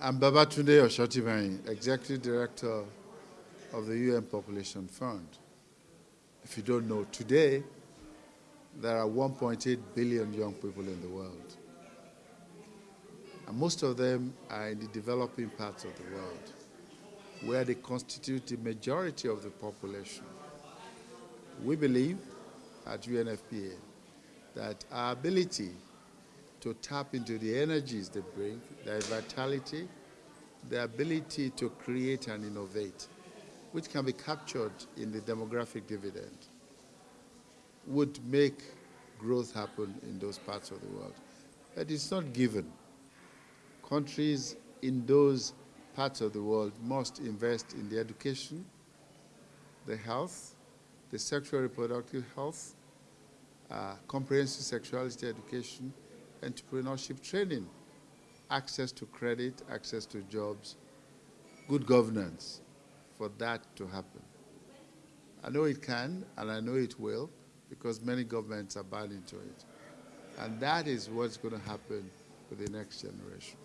I'm Babatunde Osotimehin, Executive Director of the UN Population Fund. If you don't know, today there are 1.8 billion young people in the world. And most of them are in the developing parts of the world, where they constitute the majority of the population. We believe at UNFPA that our ability to tap into the energies they bring, their vitality, their ability to create and innovate, which can be captured in the demographic dividend, would make growth happen in those parts of the world. But it's not given. Countries in those parts of the world must invest in the education, the health, the sexual reproductive health, uh, comprehensive sexuality education, entrepreneurship training, access to credit, access to jobs, good governance for that to happen. I know it can and I know it will because many governments are buying into it. And that is what's going to happen with the next generation.